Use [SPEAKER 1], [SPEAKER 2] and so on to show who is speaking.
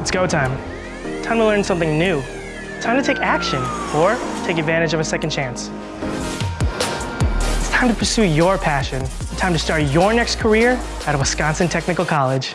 [SPEAKER 1] It's go time. Time to learn something new. Time to take action or take advantage of a second chance. It's time to pursue your passion. Time to start your next career at Wisconsin Technical College.